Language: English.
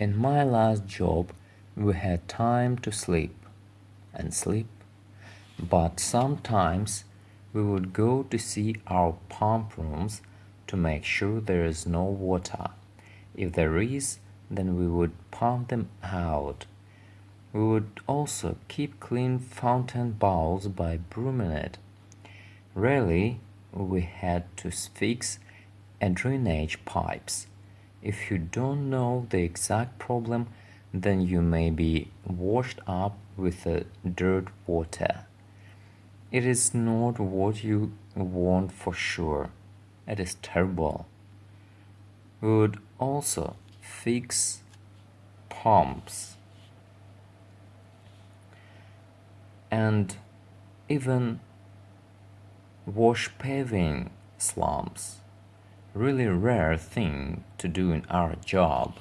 In my last job, we had time to sleep and sleep, but sometimes we would go to see our pump rooms to make sure there is no water. If there is, then we would pump them out. We would also keep clean fountain bowls by brooming it. Rarely we had to fix drainage pipes. If you don't know the exact problem, then you may be washed up with the dirt water. It is not what you want for sure. It is terrible. We would also fix pumps and even wash paving slumps. Really rare thing to do in our job.